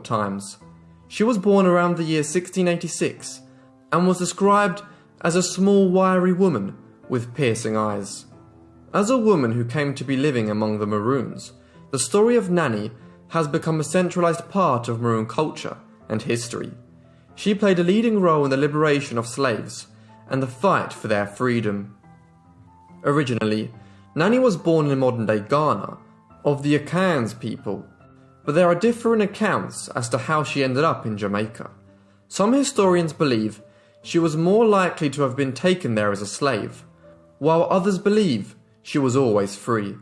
times. She was born around the year 1686 and was described as a small wiry woman with piercing eyes. As a woman who came to be living among the Maroons, the story of Nanny has become a centralized part of Maroon culture and history. She played a leading role in the liberation of slaves and the fight for their freedom. Originally, Nanny was born in modern day Ghana, of the Akans people, but there are different accounts as to how she ended up in Jamaica. Some historians believe she was more likely to have been taken there as a slave, while others believe she was always free.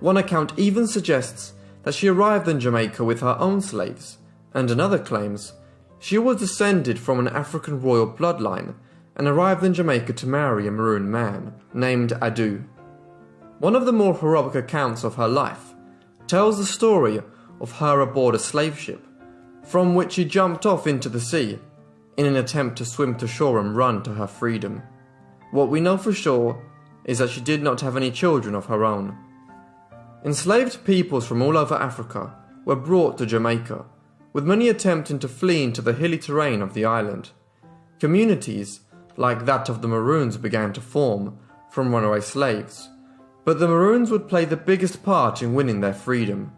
One account even suggests that she arrived in Jamaica with her own slaves, and another claims she was descended from an African royal bloodline and arrived in Jamaica to marry a maroon man named Adu. One of the more heroic accounts of her life tells the story of her aboard a slave ship, from which she jumped off into the sea in an attempt to swim to shore and run to her freedom. What we know for sure is that she did not have any children of her own. Enslaved peoples from all over Africa were brought to Jamaica, with many attempting to flee into the hilly terrain of the island. Communities, like that of the Maroons, began to form from runaway slaves but the Maroons would play the biggest part in winning their freedom.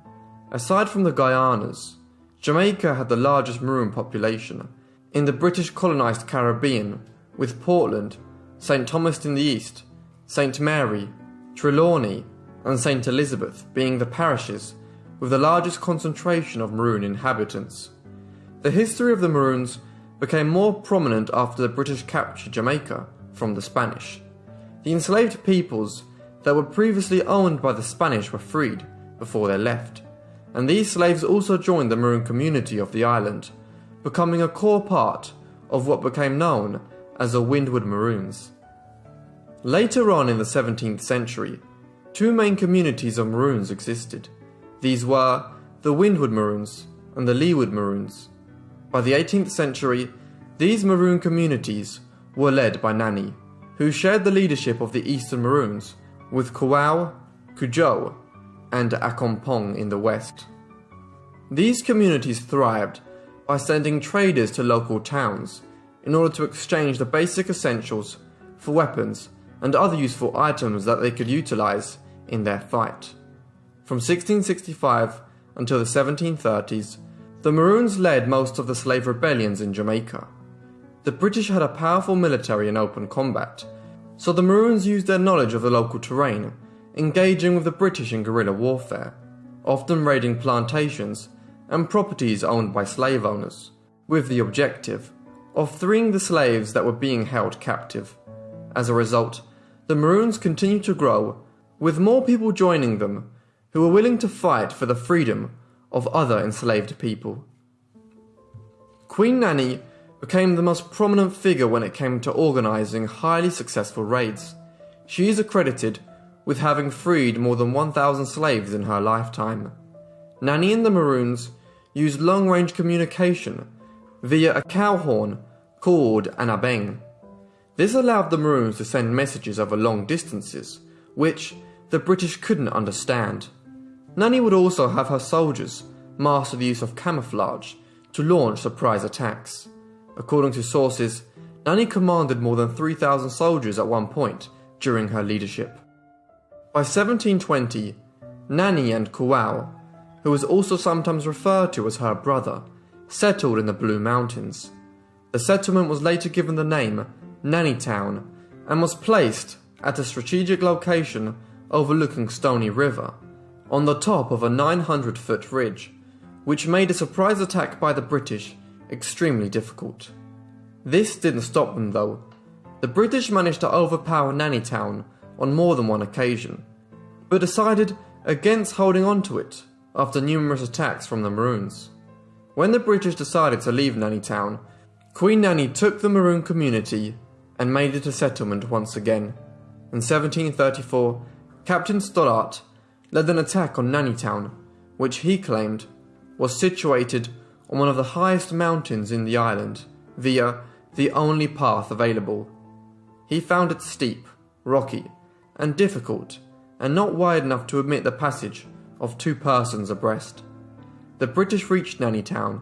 Aside from the Guianas, Jamaica had the largest Maroon population in the British colonised Caribbean, with Portland, St Thomas in the east, St Mary, Trelawny, and St Elizabeth being the parishes with the largest concentration of Maroon inhabitants. The history of the Maroons became more prominent after the British captured Jamaica from the Spanish. The enslaved peoples that were previously owned by the Spanish were freed before they left, and these slaves also joined the Maroon community of the island, becoming a core part of what became known as the Windward Maroons. Later on in the 17th century, two main communities of Maroons existed. These were the Windward Maroons and the Leeward Maroons. By the 18th century, these Maroon communities were led by Nanny, who shared the leadership of the Eastern Maroons with Quao, Cudjoe, and Accompong in the west. These communities thrived by sending traders to local towns in order to exchange the basic essentials for weapons and other useful items that they could utilize in their fight. From 1665 until the 1730s, the Maroons led most of the slave rebellions in Jamaica. The British had a powerful military in open combat, so the Maroons used their knowledge of the local terrain, engaging with the British in guerrilla warfare, often raiding plantations and properties owned by slave owners, with the objective of freeing the slaves that were being held captive. As a result, the Maroons continued to grow, with more people joining them who were willing to fight for the freedom of other enslaved people. Queen Nanny became the most prominent figure when it came to organising highly successful raids. She is accredited with having freed more than 1,000 slaves in her lifetime. Nanny and the Maroons used long range communication via a cow horn called an abeng. This allowed the Maroons to send messages over long distances, which the British couldn't understand. Nanny would also have her soldiers master the use of camouflage to launch surprise attacks. According to sources, Nanny commanded more than 3,000 soldiers at one point during her leadership. By 1720, Nanny and who was also sometimes referred to as her brother, settled in the Blue Mountains. The settlement was later given the name Nanny Town and was placed at a strategic location overlooking Stony River, on the top of a 900 foot ridge, which made a surprise attack by the British extremely difficult. This didn't stop them though. The British managed to overpower Nannytown on more than one occasion, but decided against holding on to it after numerous attacks from the Maroons. When the British decided to leave Nanny Town, Queen Nanny took the Maroon community and made it a settlement once again. In 1734, Captain Stoddart led an attack on Nanny Town, which he claimed was situated on one of the highest mountains in the island via the only path available. He found it steep, rocky, and difficult, and not wide enough to admit the passage of two persons abreast. The British reached Nannytown